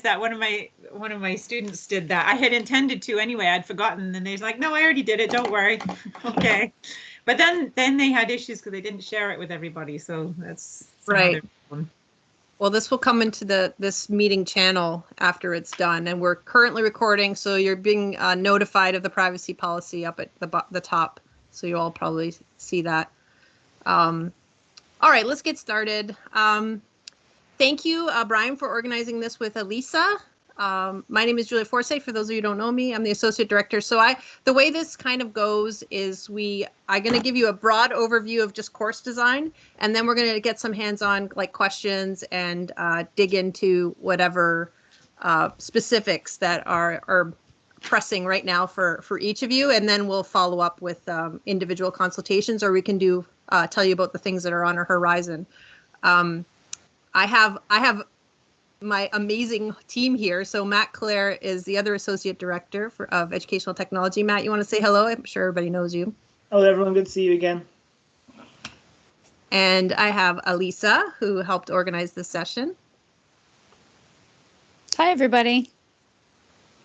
that one of my one of my students did that. I had intended to anyway. I'd forgotten, and they're like, "No, I already did it. Don't worry." okay, but then then they had issues because they didn't share it with everybody. So that's Right. Well, this will come into the this meeting channel after it's done, and we're currently recording, so you're being uh, notified of the privacy policy up at the the top. So you all probably see that. Um, all right, let's get started. Um, thank you, uh, Brian, for organizing this with Elisa. Um, my name is Julia Forsythe. For those of you who don't know me, I'm the associate director. So I, the way this kind of goes is we, I'm going to give you a broad overview of just course design, and then we're going to get some hands-on like questions and uh, dig into whatever uh, specifics that are are pressing right now for for each of you, and then we'll follow up with um, individual consultations, or we can do uh, tell you about the things that are on our horizon. Um, I have I have my amazing team here. So Matt Clare is the other associate director for, of educational technology. Matt, you want to say hello? I'm sure everybody knows you. Hello, everyone. Good to see you again. And I have Alisa, who helped organize this session. Hi, everybody.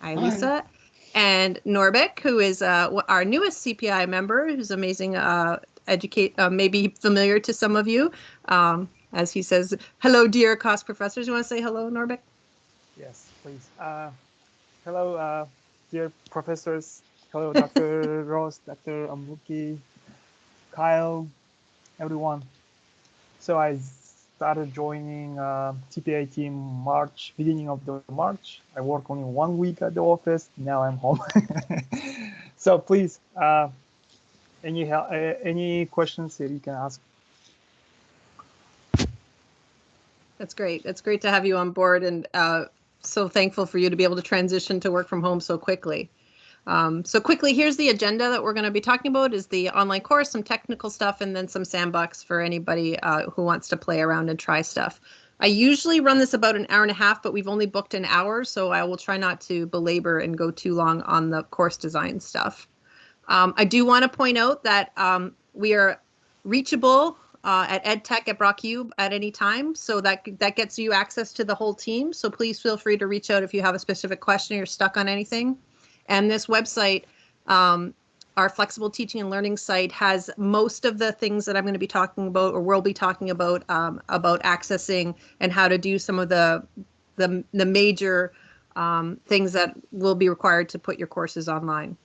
Hi, Alisa. And Norbek, who is uh, our newest CPI member, who's amazing, uh, educate, uh, maybe familiar to some of you. Um, as he says, hello, dear cost professors. You want to say hello, Norbek? Yes, please. Uh, hello, uh, dear professors. Hello, Dr. Ross, Dr. Ambuki, Kyle, everyone. So I started joining uh, TPA team March, beginning of the March. I work only one week at the office. Now I'm home. so please, uh, any uh, any questions that you can ask. That's great. That's great to have you on board and uh, so thankful for you to be able to transition to work from home so quickly. Um, so quickly, here's the agenda that we're going to be talking about is the online course, some technical stuff, and then some sandbox for anybody uh, who wants to play around and try stuff. I usually run this about an hour and a half, but we've only booked an hour, so I will try not to belabor and go too long on the course design stuff. Um, I do want to point out that um, we are reachable uh, at EdTech at BrockU at any time. So that that gets you access to the whole team. So please feel free to reach out if you have a specific question or you're stuck on anything. And this website, um, our flexible teaching and learning site, has most of the things that I'm going to be talking about or we'll be talking about um, about accessing and how to do some of the the, the major um, things that will be required to put your courses online.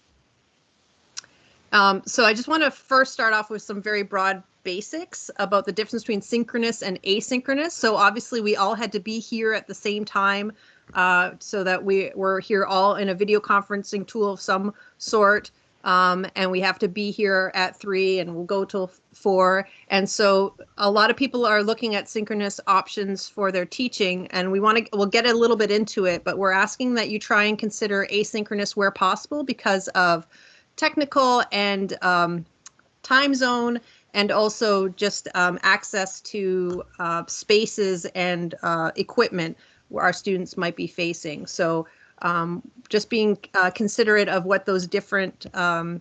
Um, so I just want to first start off with some very broad basics about the difference between synchronous and asynchronous. So obviously we all had to be here at the same time uh, so that we were here all in a video conferencing tool of some sort. Um, and we have to be here at three and we'll go till four. And so a lot of people are looking at synchronous options for their teaching and we want to, we'll get a little bit into it, but we're asking that you try and consider asynchronous where possible because of technical and um, time zone and also just um, access to uh, spaces and uh, equipment where our students might be facing. So um, just being uh, considerate of what those different um,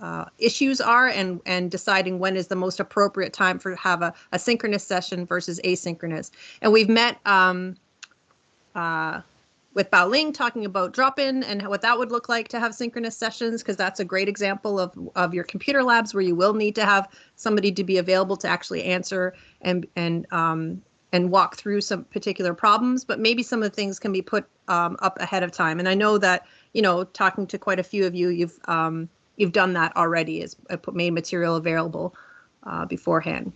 uh, issues are and and deciding when is the most appropriate time for have a, a synchronous session versus asynchronous. And we've met um, uh, with Bao Ling talking about drop-in and what that would look like to have synchronous sessions, because that's a great example of, of your computer labs where you will need to have somebody to be available to actually answer and and um, and walk through some particular problems. But maybe some of the things can be put um, up ahead of time. And I know that you know, talking to quite a few of you, you've um, you've done that already. Is uh, put made material available uh, beforehand.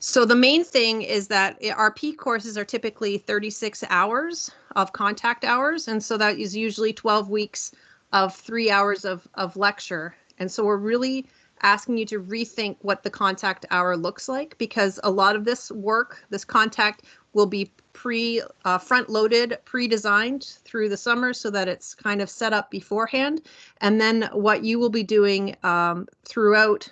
So the main thing is that our P courses are typically 36 hours of contact hours. And so that is usually 12 weeks of three hours of, of lecture. And so we're really asking you to rethink what the contact hour looks like because a lot of this work, this contact will be pre uh, front loaded, pre-designed through the summer so that it's kind of set up beforehand. And then what you will be doing um, throughout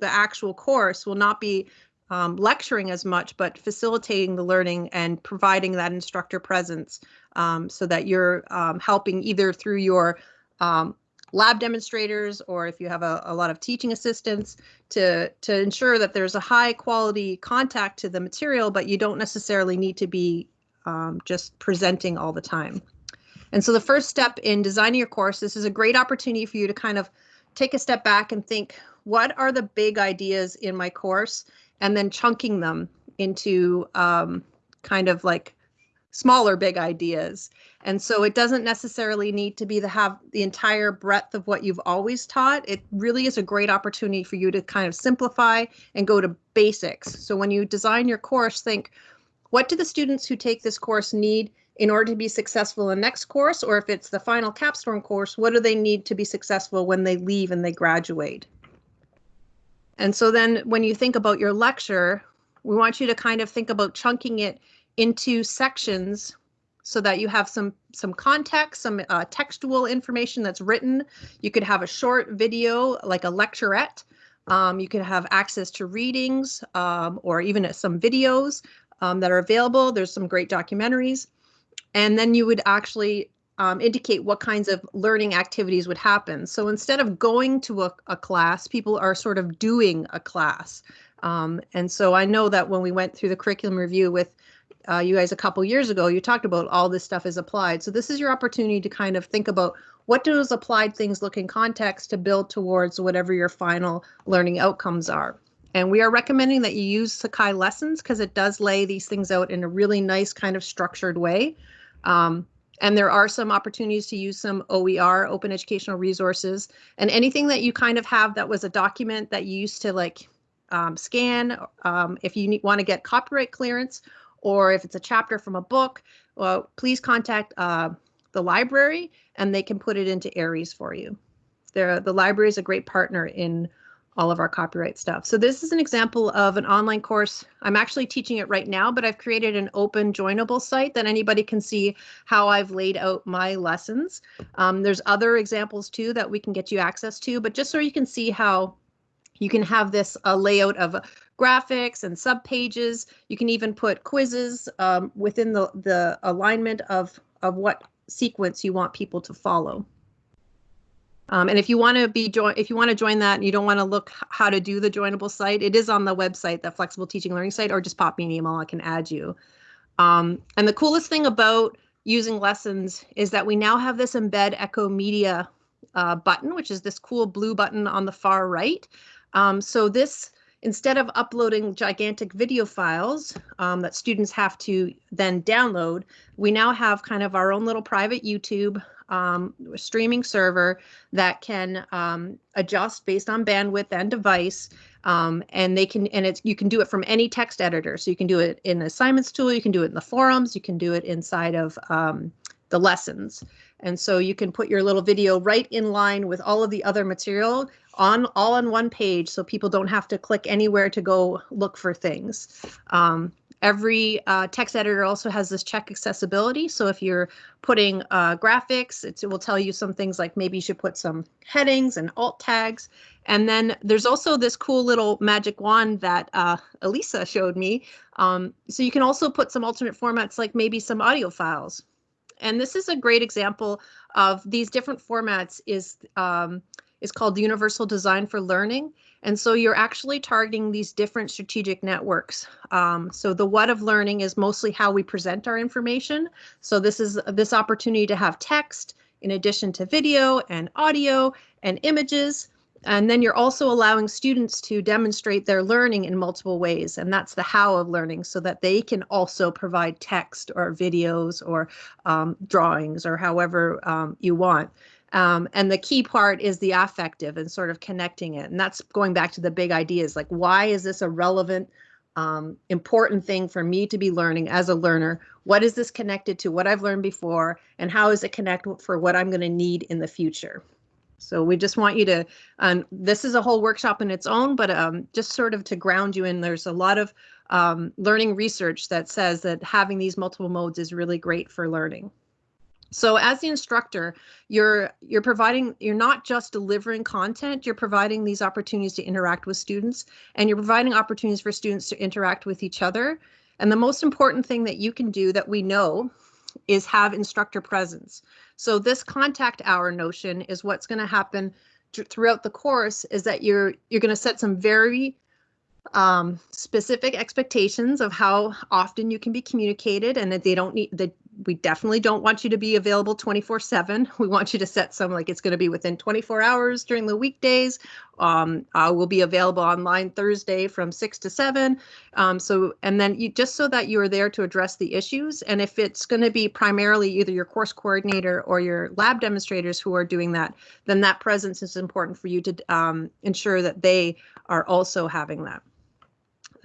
the actual course will not be um, lecturing as much, but facilitating the learning and providing that instructor presence um, so that you're um, helping either through your um, lab demonstrators or if you have a, a lot of teaching assistants to to ensure that there's a high quality contact to the material, but you don't necessarily need to be um, just presenting all the time. And so the first step in designing your course, this is a great opportunity for you to kind of take a step back and think, what are the big ideas in my course? And then chunking them into um, kind of like smaller big ideas. And so it doesn't necessarily need to be to have the entire breadth of what you've always taught. It really is a great opportunity for you to kind of simplify and go to basics. So when you design your course, think, what do the students who take this course need in order to be successful in the next course? Or if it's the final capstone course, what do they need to be successful when they leave and they graduate? And so then when you think about your lecture, we want you to kind of think about chunking it into sections so that you have some some context, some uh, textual information that's written. You could have a short video like a lecturette. Um, you could have access to readings um, or even some videos um, that are available. There's some great documentaries. And then you would actually um, indicate what kinds of learning activities would happen. So instead of going to a, a class, people are sort of doing a class. Um, and so I know that when we went through the curriculum review with uh, you guys a couple years ago, you talked about all this stuff is applied. So this is your opportunity to kind of think about what those applied things look in context to build towards whatever your final learning outcomes are. And we are recommending that you use Sakai Lessons because it does lay these things out in a really nice kind of structured way. Um, and there are some opportunities to use some OER, open educational resources, and anything that you kind of have that was a document that you used to like um, scan. Um, if you want to get copyright clearance or if it's a chapter from a book, well, please contact uh, the library and they can put it into Ares for you. They're, the library is a great partner in all of our copyright stuff. So this is an example of an online course. I'm actually teaching it right now, but I've created an open joinable site that anybody can see how I've laid out my lessons. Um, there's other examples too that we can get you access to, but just so you can see how you can have this uh, layout of graphics and sub pages. You can even put quizzes um, within the, the alignment of, of what sequence you want people to follow. Um, and if you want to be join, if you want to join that and you don't want to look how to do the joinable site, it is on the website, the flexible teaching learning site, or just pop me an email. I can add you. Um, and the coolest thing about using lessons is that we now have this embed echo media uh, button, which is this cool blue button on the far right. Um, so this instead of uploading gigantic video files um, that students have to then download, we now have kind of our own little private YouTube um, streaming server that can um, adjust based on bandwidth and device. Um, and they can, and it's, you can do it from any text editor. So you can do it in the assignments tool, you can do it in the forums, you can do it inside of um, the lessons. And so you can put your little video right in line with all of the other material on all on one page so people don't have to click anywhere to go look for things. Um, every uh, text editor also has this check accessibility. So if you're putting uh, graphics, it will tell you some things like maybe you should put some headings and alt tags. And then there's also this cool little magic wand that uh, Elisa showed me. Um, so you can also put some alternate formats like maybe some audio files. And this is a great example of these different formats is um, is called Universal Design for Learning. And so you're actually targeting these different strategic networks. Um, so the what of learning is mostly how we present our information. So this is this opportunity to have text in addition to video and audio and images. And then you're also allowing students to demonstrate their learning in multiple ways. And that's the how of learning so that they can also provide text or videos or um, drawings or however um, you want. Um, and the key part is the affective and sort of connecting it. And that's going back to the big ideas like, why is this a relevant, um, important thing for me to be learning as a learner? What is this connected to what I've learned before? And how is it connected for what I'm going to need in the future? So we just want you to, um, this is a whole workshop in its own, but um, just sort of to ground you in, there's a lot of um, learning research that says that having these multiple modes is really great for learning. So as the instructor, you're you're providing you're not just delivering content, you're providing these opportunities to interact with students and you're providing opportunities for students to interact with each other. And the most important thing that you can do that we know is have instructor presence. So this contact hour notion is what's going to happen throughout the course is that you're you're going to set some very um, specific expectations of how often you can be communicated and that they don't need that we definitely don't want you to be available 24 7 we want you to set some like it's going to be within 24 hours during the weekdays. Um, uh, we'll be available online thursday from 6 to 7 um, so and then you just so that you are there to address the issues and if it's going to be primarily either your course coordinator or your lab demonstrators who are doing that then that presence is important for you to um, ensure that they are also having that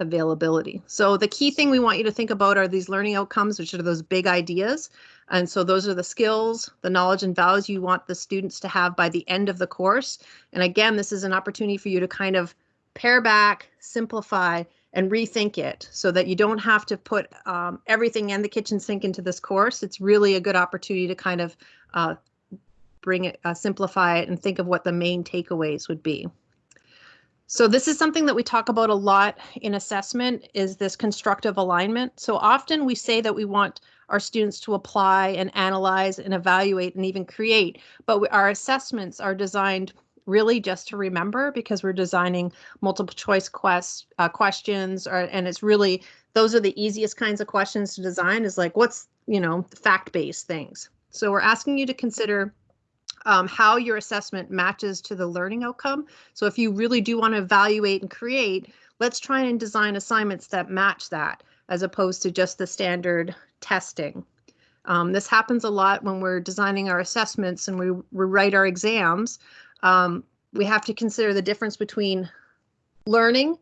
availability. So the key thing we want you to think about are these learning outcomes, which are those big ideas. And so those are the skills, the knowledge and values you want the students to have by the end of the course. And again, this is an opportunity for you to kind of pare back, simplify, and rethink it so that you don't have to put um, everything and the kitchen sink into this course. It's really a good opportunity to kind of uh, bring it, uh, simplify it, and think of what the main takeaways would be. So this is something that we talk about a lot in assessment is this constructive alignment. So often we say that we want our students to apply and analyze and evaluate and even create, but we, our assessments are designed really just to remember because we're designing multiple choice quest, uh, questions or, and it's really those are the easiest kinds of questions to design is like what's you know fact-based things. So we're asking you to consider um, how your assessment matches to the learning outcome. So if you really do want to evaluate and create, let's try and design assignments that match that as opposed to just the standard testing. Um, this happens a lot when we're designing our assessments and we, we write our exams. Um, we have to consider the difference between learning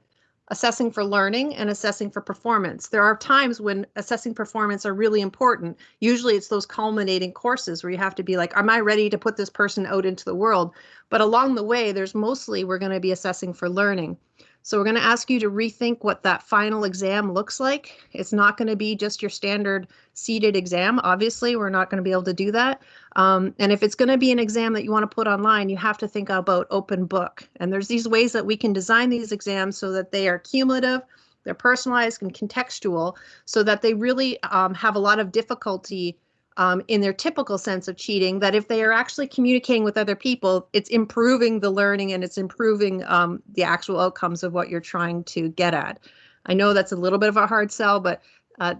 assessing for learning and assessing for performance. There are times when assessing performance are really important. Usually it's those culminating courses where you have to be like, am I ready to put this person out into the world? But along the way, there's mostly we're going to be assessing for learning. So we're going to ask you to rethink what that final exam looks like. It's not going to be just your standard seated exam. Obviously, we're not going to be able to do that. Um, and if it's going to be an exam that you want to put online, you have to think about open book. And there's these ways that we can design these exams so that they are cumulative, they're personalized and contextual, so that they really um, have a lot of difficulty um, in their typical sense of cheating that if they are actually communicating with other people, it's improving the learning and it's improving um, the actual outcomes of what you're trying to get at. I know that's a little bit of a hard sell, but uh,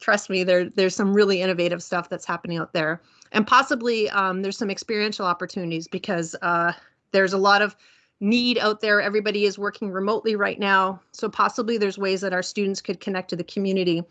trust me, there there's some really innovative stuff that's happening out there, and possibly um, there's some experiential opportunities because uh, there's a lot of need out there. Everybody is working remotely right now, so possibly there's ways that our students could connect to the community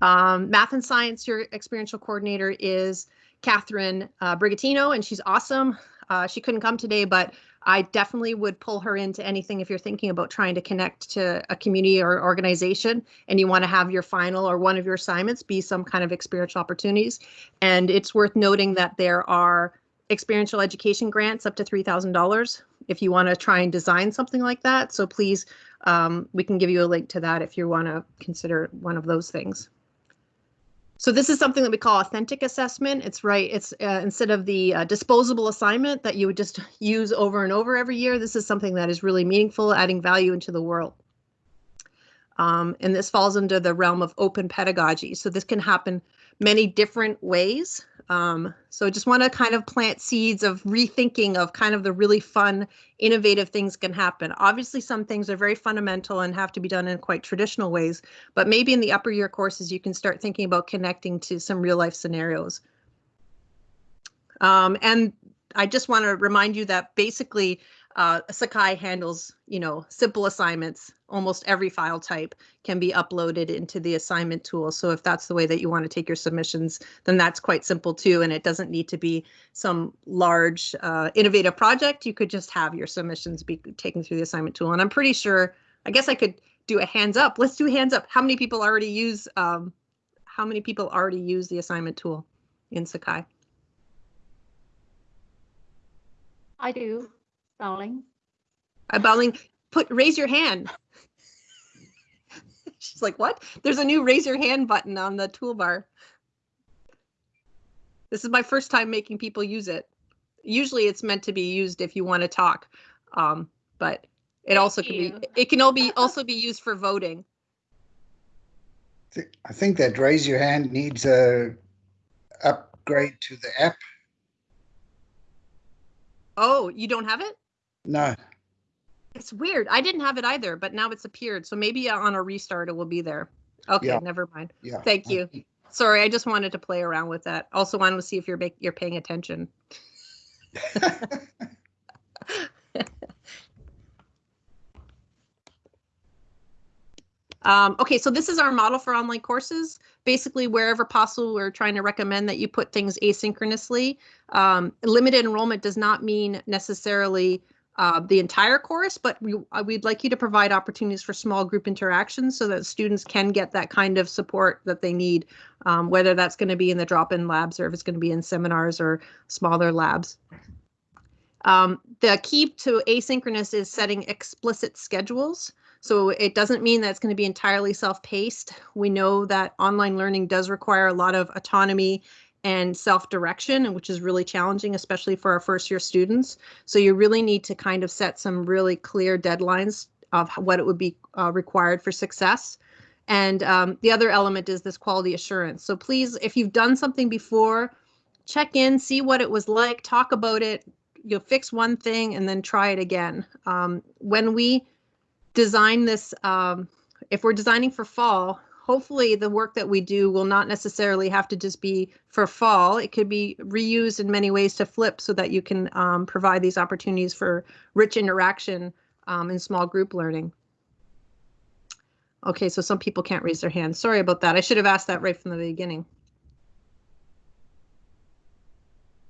um, math and science, your experiential coordinator is Catherine uh, Brigatino, and she's awesome. Uh, she couldn't come today, but I definitely would pull her into anything if you're thinking about trying to connect to a community or organization and you want to have your final or one of your assignments be some kind of experiential opportunities. And it's worth noting that there are experiential education grants up to $3,000 if you want to try and design something like that. So please, um, we can give you a link to that if you want to consider one of those things. So this is something that we call authentic assessment. It's right. It's uh, instead of the uh, disposable assignment that you would just use over and over every year. This is something that is really meaningful, adding value into the world. Um, and this falls under the realm of open pedagogy. So this can happen many different ways. Um, so just want to kind of plant seeds of rethinking of kind of the really fun, innovative things can happen. Obviously, some things are very fundamental and have to be done in quite traditional ways, but maybe in the upper year courses, you can start thinking about connecting to some real life scenarios. Um, and I just want to remind you that basically uh, Sakai handles, you know, simple assignments. Almost every file type can be uploaded into the assignment tool. So if that's the way that you want to take your submissions, then that's quite simple too. And it doesn't need to be some large uh, innovative project. You could just have your submissions be taken through the assignment tool. And I'm pretty sure, I guess I could do a hands up. Let's do hands up. How many people already use, um, how many people already use the assignment tool in Sakai? I do. Bao Ling. Uh, Bao Ling, put raise your hand. She's like, what? There's a new raise your hand button on the toolbar. This is my first time making people use it. Usually it's meant to be used if you want to talk, um, but it also can you. be, it can all be also be used for voting. I think that raise your hand needs a upgrade to the app. Oh, you don't have it? No, It's weird. I didn't have it either, but now it's appeared. So maybe on a restart it will be there. Okay, Yeah. never mind. yeah. Thank you. Sorry, I just wanted to play around with that. Also wanted to see if you're make, you're paying attention. Um, okay, so this is our model for online courses. Basically, wherever possible, we're trying to recommend that you put things asynchronously. Um, limited enrollment does not mean necessarily uh, the entire course, but we, uh, we'd like you to provide opportunities for small group interactions so that students can get that kind of support that they need, um, whether that's going to be in the drop-in labs or if it's going to be in seminars or smaller labs. Um, the key to asynchronous is setting explicit schedules. So it doesn't mean that it's going to be entirely self-paced. We know that online learning does require a lot of autonomy and self-direction, which is really challenging, especially for our first year students. So you really need to kind of set some really clear deadlines of what it would be uh, required for success. And um, the other element is this quality assurance. So please, if you've done something before, check in, see what it was like, talk about it. You'll fix one thing and then try it again. Um, when we design this, um, if we're designing for fall, hopefully the work that we do will not necessarily have to just be for fall. It could be reused in many ways to flip so that you can um, provide these opportunities for rich interaction um, in small group learning. Okay, so some people can't raise their hands. Sorry about that. I should have asked that right from the beginning.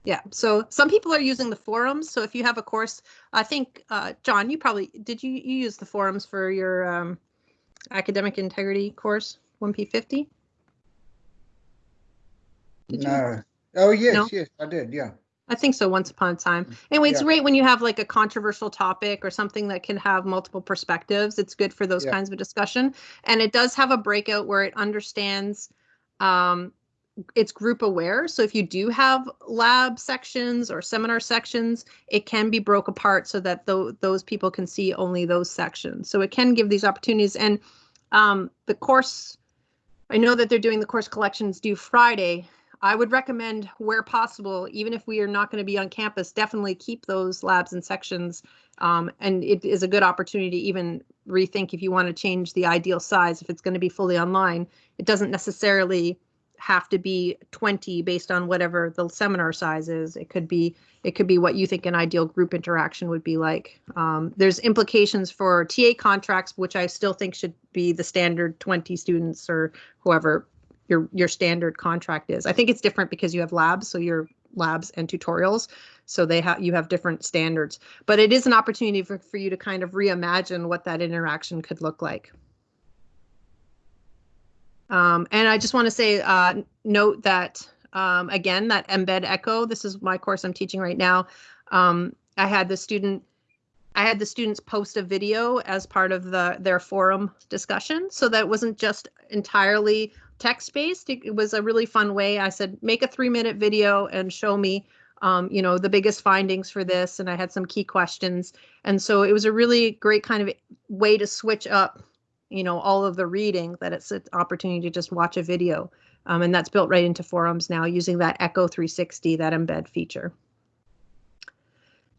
Yeah, so some people are using the forums. So if you have a course, I think, uh, John, you probably, did you, you use the forums for your um, academic integrity course, 1P50? Did you? No. Oh, yes, No? yes, I did, yeah. I think so, once upon a time. Anyway, it's great when you have like a controversial topic or something that can have multiple perspectives. It's good for those Yeah. kinds of discussion. And it does have a breakout where it understands um, it's group aware. So if you do have lab sections or seminar sections, it can be broke apart so that tho- those people can see only those sections. So it can give these opportunities. And um, the course, I know that they're doing the course collections due Friday. I would recommend where possible, even if we are not going to be on campus, definitely keep those labs and sections. Um, and it is a good opportunity to even rethink if you want to change the ideal size, if it's going to be fully online. It doesn't necessarily have to be 20 based on whatever the seminar size is. It could be it could be what you think an ideal group interaction would be like. Um, there's implications for TA contracts, which I still think should be the standard 20 students or whoever your your standard contract is. I think it's different because you have labs, so your labs and tutorials, so they have you have different standards. But it is an opportunity for, for you to kind of reimagine what that interaction could look like. Um, and I just want to say, uh, note that um, again, that embed echo. This is my course I'm teaching right now. Um, I had the student, I had the students post a video as part of the their forum discussion, so that wasn't just entirely text based. It, it was a really fun way. I said, make a three minute video and show me, um, you know, the biggest findings for this. And I had some key questions, and so it was a really great kind of way to switch up you know all of the reading that it's an opportunity to just watch a video um, and that's built right into forums now using that echo 360 that embed feature.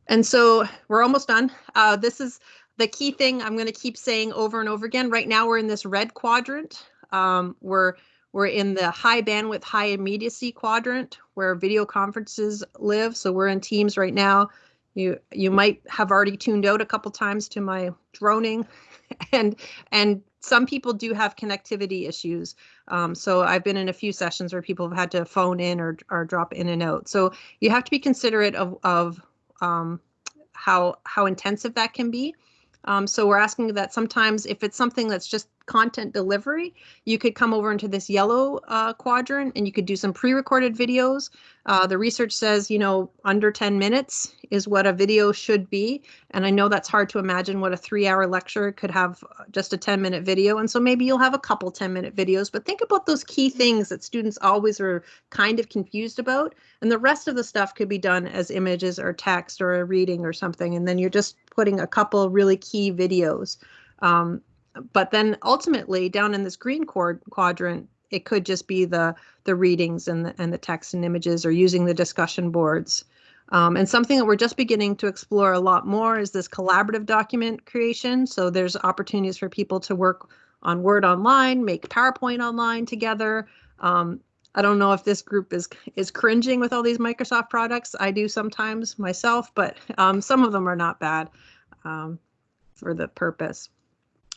And so we're almost done. Uh, this is the key thing i'm going to keep saying over and over again. Right now we're in this red quadrant. Um, we're we're in the high bandwidth high immediacy quadrant where video conferences live. So we're in teams right now. You you might have already tuned out a couple times to my droning and and some people do have connectivity issues. Um, so I've been in a few sessions where people have had to phone in or or drop in and out. So you have to be considerate of of um, how how intensive that can be. Um, so we're asking that sometimes if it's something that's just content delivery, you could come over into this yellow uh, quadrant and you could do some pre-recorded videos. Uh, the research says, you know, under 10 minutes is what a video should be. And I know that's hard to imagine what a three hour lecture could have uh, just a 10 minute video. And so maybe you'll have a couple 10 minute videos, but think about those key things that students always are kind of confused about. And the rest of the stuff could be done as images or text or a reading or something. And then you're just putting a couple really key videos. Um, but then ultimately down in this green quad- quadrant, it could just be the the readings and the, and the text and images or using the discussion boards. Um, and something that we're just beginning to explore a lot more is this collaborative document creation. So there's opportunities for people to work on Word online, make PowerPoint online together. Um, I don't know if this group is is cringing with all these Microsoft products. I do sometimes myself, but um, some of them are not bad um, for the purpose.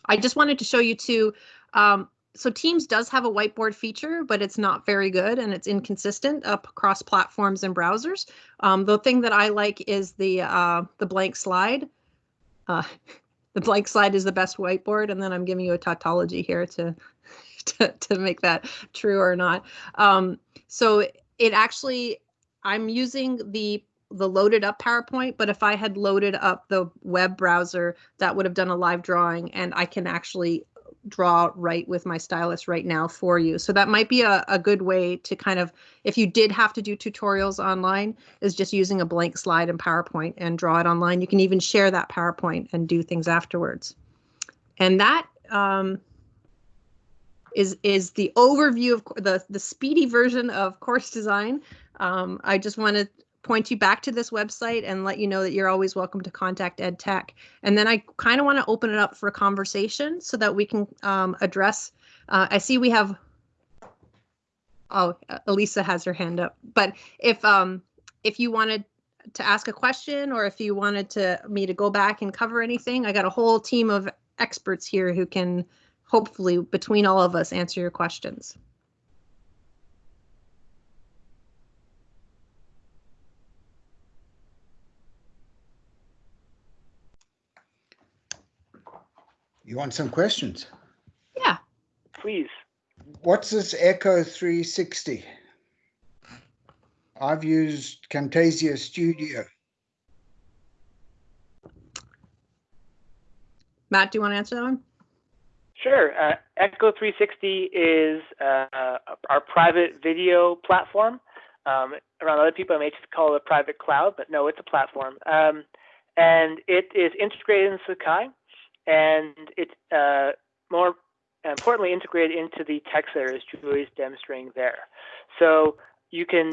I just wanted to show you too. Um, so Teams does have a whiteboard feature, but it's not very good and it's inconsistent across platforms and browsers. Um, the thing that I like is the uh, the blank slide. Uh, the blank slide is the best whiteboard, and then I'm giving you a tautology here to to, to make that true or not. Um, so it actually, I'm using the the loaded up PowerPoint, but if I had loaded up the web browser, that would have done a live drawing, and I can actually draw right with my stylus right now for you. So that might be a, a good way to kind of, if you did have to do tutorials online, is just using a blank slide in PowerPoint and draw it online. You can even share that PowerPoint and do things afterwards. And that um, is is the overview of the the speedy version of course design. Um, I just want to point you back to this website and let you know that you're always welcome to contact EdTech. And then I kind of want to open it up for a conversation so that we can um, address. Uh, I see we have. Oh, Elisa has her hand up. But if um, if you wanted to ask a question or if you wanted to me to go back and cover anything, I got a whole team of experts here who can hopefully between all of us answer your questions. You want some questions? Yeah. Please. What's this Echo 360? I've used Camtasia Studio. Matt, do you want to answer that one? Sure. Uh, Echo 360 is uh, our private video platform. Um, around other people, I may just call it a private cloud, but no, it's a platform. Um, and it is integrated in Sakai, and it's uh, more importantly integrated into the text editor, as Julie is demonstrating there. So you can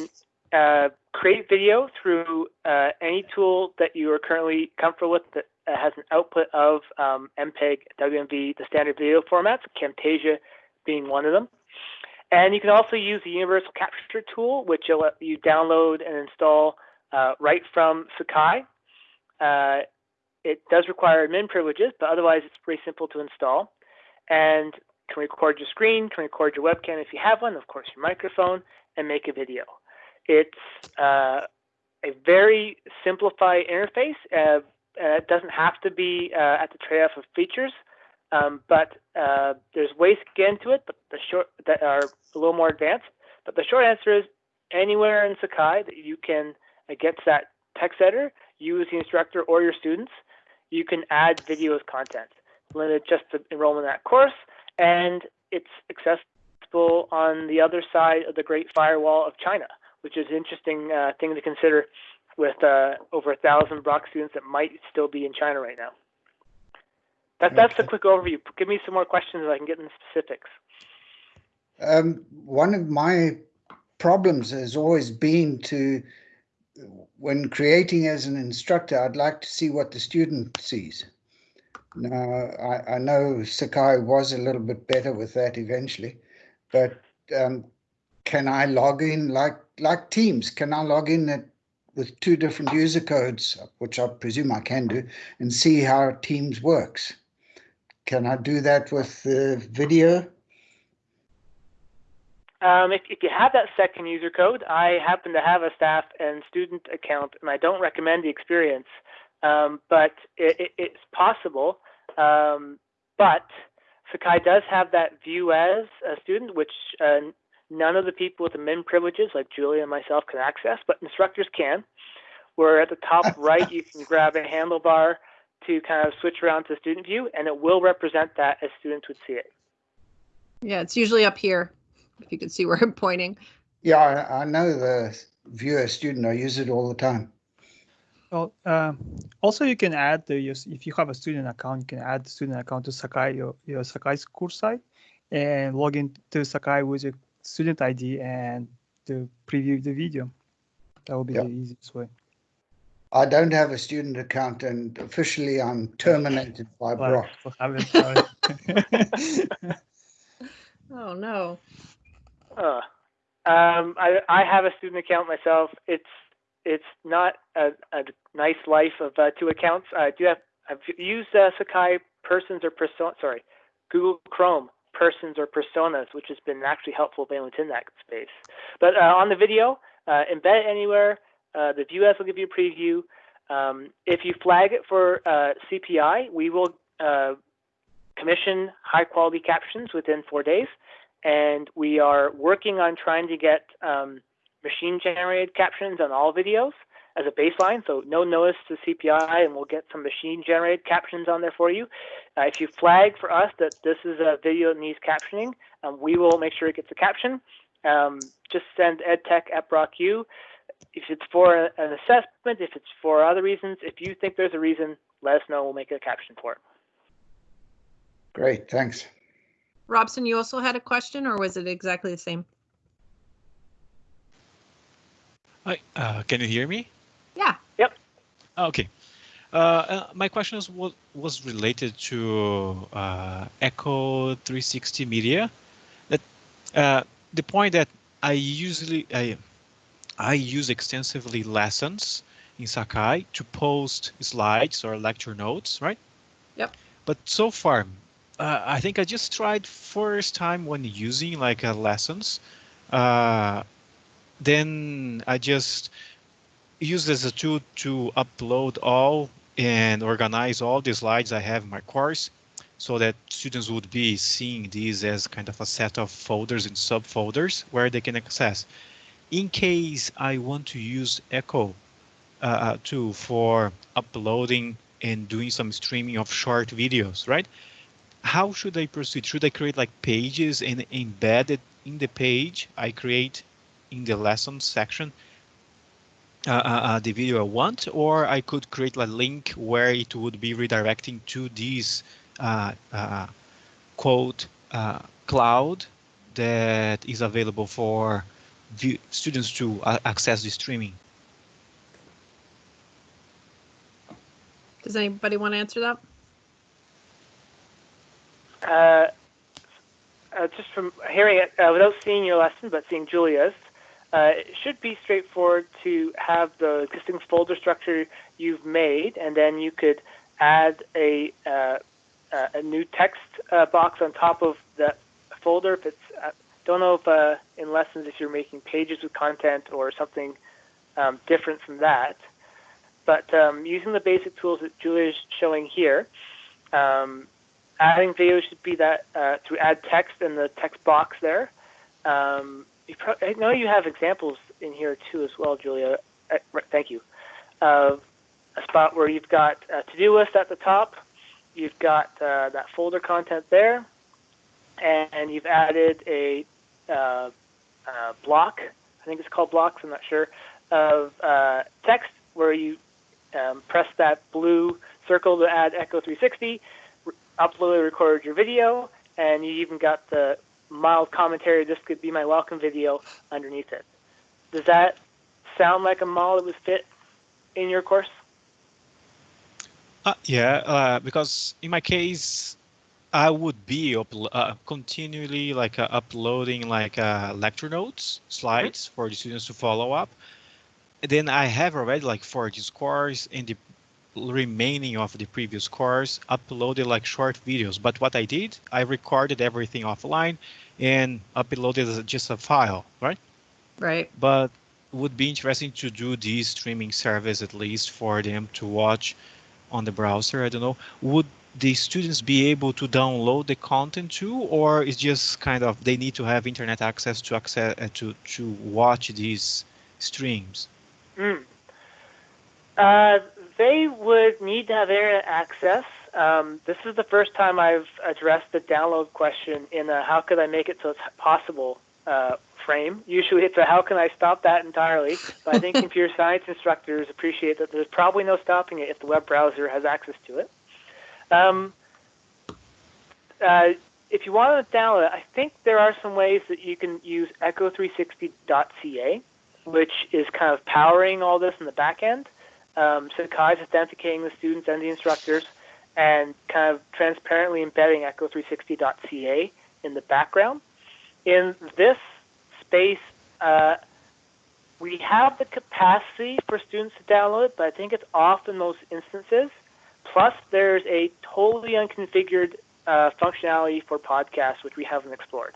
uh, create video through uh, any tool that you are currently comfortable with that has an output of um, MPEG, WMV, the standard video formats, Camtasia being one of them. And you can also use the Universal Capture tool, which you download and install uh, right from Sakai. Uh, it does require admin privileges, but otherwise it's pretty simple to install. And can record your screen, can record your webcam if you have one, of course your microphone, and make a video. It's uh, a very simplified interface. Uh, uh, it doesn't have to be uh, at the trade-off of features, um, but uh, there's ways to get into it, but the short that are a little more advanced. But the short answer is anywhere in Sakai that you can get that text editor, you as the instructor or your students, you can add video as content. Limited just to enroll in that course, and it's accessible on the other side of the Great Firewall of China, which is an interesting uh, thing to consider with uh, over a thousand Brock students that might still be in China right now. That, that's a quick overview. Give me some more questions so I can get into specifics. Um, one of my problems has always been to, when creating as an instructor, I'd like to see what the student sees. Now, I, I know Sakai was a little bit better with that eventually, but um, can I log in like like Teams? Can I log in at with two different user codes, which I presume I can do, and see how Teams works. Can I do that with the video? Um, if, if you have that second user code, I happen to have a staff and student account, and I don't recommend the experience, um, but it, it, it's possible. Um, but Sakai does have that view as a student, which uh, none of the people with admin privileges like Julia and myself can access, but instructors can. Where at the top right, you can grab a handlebar to kind of switch around to student view, and it will represent that as students would see it. Yeah, it's usually up here, if you can see where I'm pointing. Yeah, I, I know the viewer student. I use it all the time. Well, uh, also you can add the if you have a student account, you can add the student account to Sakai your, your Sakai school site, and log in to Sakai with your student ID and to preview the video. That will be Yeah. the easiest way. I don't have a student account and officially I'm terminated by Brock. we'll have it, sorry. Oh, no. Uh, um, I I have a student account myself. It's it's not a, a nice life of uh, two accounts. I do have I've used uh, Sakai persons or persona. Sorry, Google Chrome persons or personas, which has been actually helpful if anyone's in that space. But uh, on the video, uh, embed it anywhere. Uh, the view as will give you a preview. Um, if you flag it for uh, CPI, we will uh, commission high quality captions within four days and we are working on trying to get um, machine generated captions on all videos as a baseline. So no notice to CPI, and we'll get some machine generated captions on there for you. Uh, if you flag for us that this is a video that needs captioning, um, we will make sure it gets a caption. Um, just send edtech at BrockU. If it's for an assessment, if it's for other reasons, if you think there's a reason, let us know. We'll make a caption for it. Great, thanks. Robson, you also had a question, or was it exactly the same? Hi, uh, can you hear me? Yeah. Ah, Okay. Uh, uh, my question is, was, was related to uh, Echo 360 Media. That uh, the point that I usually I I use extensively lessons in Sakai to post slides or lecture notes, right? Yep. But so far, uh, I think I just tried first time when using like uh, lessons. Uh, then I just used as a tool to upload all and organize all the slides I have in my course so that students would be seeing these as kind of a set of folders and subfolders where they can access. In case I want to use Echo uh, tool for uploading and doing some streaming of short videos, right? How should I proceed? Should I create like pages and embed it in the page I create in the lessons section uh, uh, uh, the video I want, or I could create a link where it would be redirecting to this uh, uh, quote uh, cloud that is available for view, students to access the streaming. Does anybody want to answer that? Uh, uh, just from hearing it uh, without seeing your lesson, but seeing Julia's, uh, it should be straightforward to have the existing folder structure you've made, and then you could add a uh, uh, a new text uh, box on top of that folder. If it's uh, don't know if uh, in lessons if you're making pages with content or something um, different from that, but um, using the basic tools that Julia is showing here. Um, adding video should be that uh, to add text in the text box there. Um, pro- I know you have examples in here too as well, Julia. Uh, thank you. Of a spot where you've got a to-do list at the top, you've got uh, that folder content there, and you've added a uh, uh, block. I think it's called blocks. I'm not sure of uh, text where you um, press that blue circle to add Echo 360 uploaded, recorded your video, and you even got the mild commentary. This could be my welcome video underneath it. Does that sound like a model that would fit in your course? Uh, yeah, uh, because in my case, I would be uh, continually like uh, uploading like uh, lecture notes, slides for the students to follow up. Then I have already like for this course and the remaining of the previous course uploaded like short videos. But what I did, I recorded everything offline and uploaded as just a file, right? Right. but would be interesting to do this streaming service at least for them to watch on the browser. I don't know. Would the students be able to download the content too, or is just kind of they need to have internet access to access uh, to to watch these streams? Mm. Uh, they would need to have internet access. Um, this is the first time I've addressed the download question in a how could I make it so it's possible uh, frame. Usually it's a how can I stop that entirely, but I think computer science instructors appreciate that there's probably no stopping it if the web browser has access to it. Um, uh, if you want to download it, I think there are some ways that you can use echo360.ca, which is kind of powering all this in the back end. Um, is authenticating the students and the instructors and kind of transparently embedding echo360.ca in the background. In this space, uh, we have the capacity for students to download it, but I think it's off in most instances. Plus, there's a totally unconfigured uh, functionality for podcasts, which we haven't explored.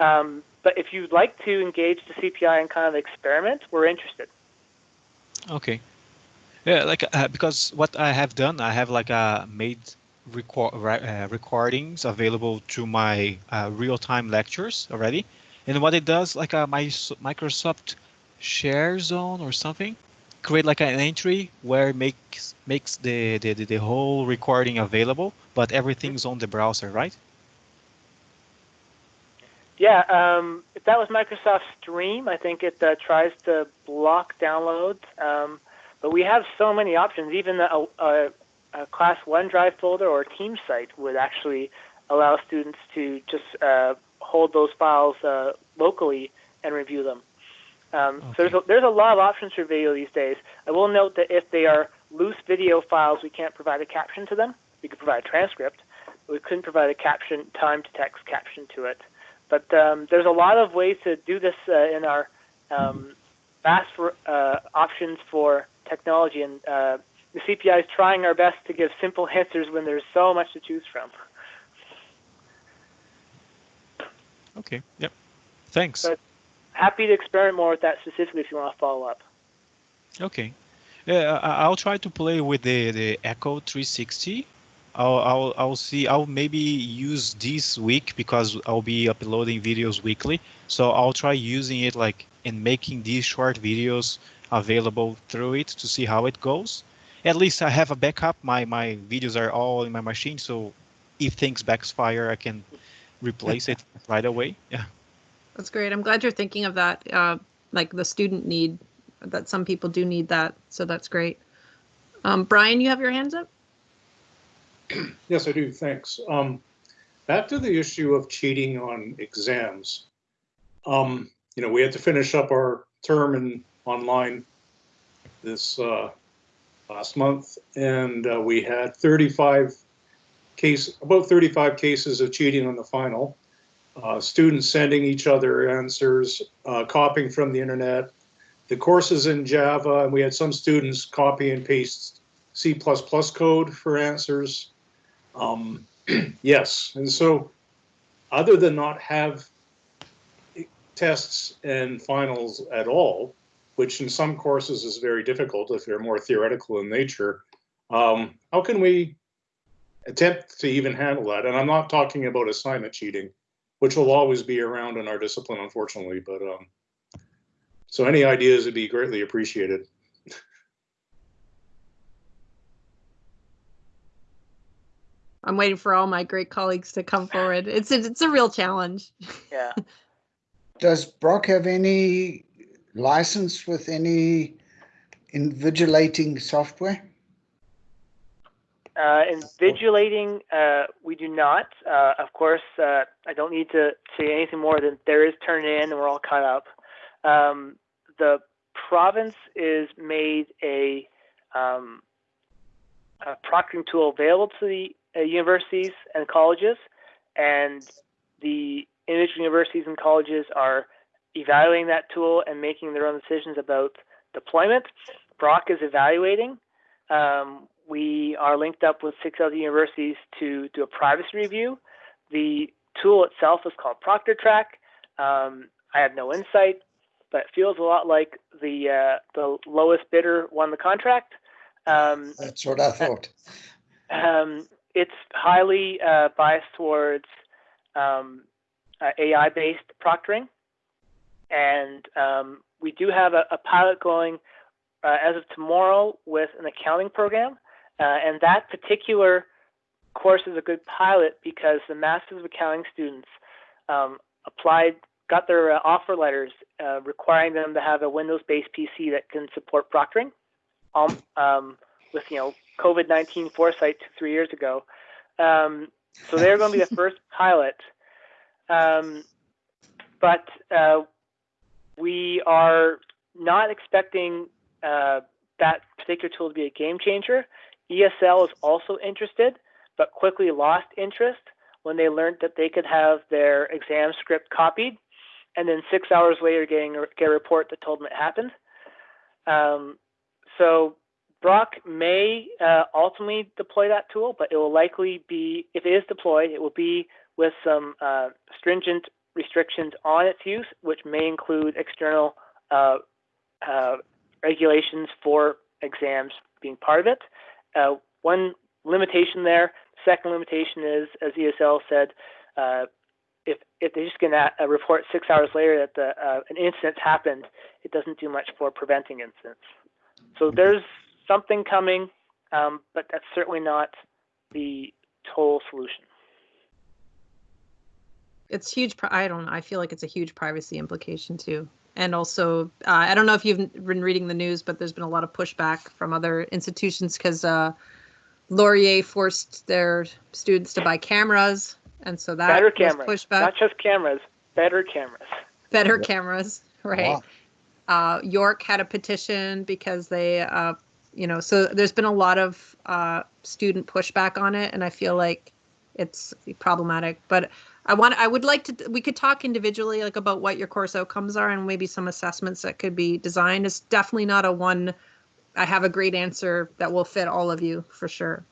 Um, but if you'd like to engage the CPI and kind of experiment, we're interested. Okay. Yeah, like uh, because what I have done, I have like uh, made record uh, recordings available to my uh, real-time lectures already, and what it does, like uh, my Microsoft Share Zone or something, create like an entry where it makes makes the, the the whole recording available, but everything's on the browser, right? Yeah, um, if that was Microsoft Stream, I think it uh, tries to block downloads. Um, but we have so many options. Even a, a, a Class OneDrive folder or a Teams site would actually allow students to just uh, hold those files uh, locally and review them. Um, okay. So there's a, there's a lot of options for video these days. I will note that if they are loose video files, we can't provide a caption to them. We could provide a transcript. But we couldn't provide a caption, time to text caption to it. But um, there's a lot of ways to do this uh, in our um, vast uh, options for technology, and uh, the CPI is trying our best to give simple answers when there's so much to choose from. Okay. Yep. Thanks. But happy to experiment more with that specifically if you want to follow up. Okay. Yeah, I'll try to play with the the Echo 360. I'll I'll I'll see. I'll maybe use this week because I'll be uploading videos weekly. So I'll try using it like and making these short videos available through it to see how it goes. At least I have a backup. My my videos are all in my machine, so if things backfire, I can replace it right away. Yeah. That's great. I'm glad you're thinking of that. Uh, like the student need that some people do need that. So that's great. Um, Brian, you have your hands up? Yes, I do. Thanks. Um, back to the issue of cheating on exams. Um, you know, we had to finish up our term in online this uh, last month, and uh, we had 35 case, about 35 cases of cheating on the final. Uh, students sending each other answers, uh, copying from the internet. The courses in Java, and we had some students copy and paste C++ code for answers. Um, yes, and so other than not have tests and finals at all, which in some courses is very difficult if they're more theoretical in nature, um, how can we attempt to even handle that? And I'm not talking about assignment cheating which will always be around in our discipline, unfortunately. But um, so any ideas would be greatly appreciated. I'm waiting for all my great colleagues to come forward. It's a, it's a real challenge. Yeah. Does Brock have any license with any invigilating software? Uh, invigilating, uh, we do not. Uh, of course, uh, I don't need to say anything more than there is Turnitin and we're all caught up. Um, the province is made a, um, a proctoring tool available to the uh, universities and colleges, and the individual universities and colleges are evaluating that tool and making their own decisions about deployment. Brock is evaluating. Um, we are linked up with six other universities to do a privacy review. The tool itself is called ProctorTrack. Um, I have no insight, but it feels a lot like the uh, the lowest bidder won the contract. Um, That's what I thought. Um, it's highly uh, biased towards um, uh, AI-based proctoring, and um, we do have a, a pilot going uh, as of tomorrow with an accounting program. Uh, and that particular course is a good pilot because the Masters of Accounting students um, applied, got their uh, offer letters uh, requiring them to have a Windows-based PC that can support proctoring. Um, um, with you know COVID-19 foresight three years ago, um, so they're going to be the first pilot. Um, but uh, we are not expecting uh, that particular tool to be a game changer. ESL is also interested, but quickly lost interest when they learned that they could have their exam script copied and then six hours later getting get a report that told them it happened. Um, so Brock may uh, ultimately deploy that tool, but it will likely be, if it is deployed, it will be with some uh, stringent restrictions on its use, which may include external uh, uh regulations for exams being part of it. Uh, one limitation there, second limitation is, as ESL said, uh, if, if they just get a report six hours later that the, an incident happened, it doesn't do much for preventing incidents. So there's something coming, um, but that's certainly not the total solution. It's huge. pri- I don't know. I feel like it's a huge privacy implication too. And also, uh, I don't know if you've been reading the news, but there's been a lot of pushback from other institutions because uh, Laurier forced their students to buy cameras, and so that better was cameras, pushback. not just cameras, better cameras. better Yeah. cameras, right? Wow. Uh, York had a petition because they, uh, you know, so there's been a lot of uh, student pushback on it, and I feel like it's problematic. But I want, I would like to, we could talk individually, like about what your course outcomes are, and maybe some assessments that could be designed. It's definitely not a one. I have a great answer that will fit all of you for sure.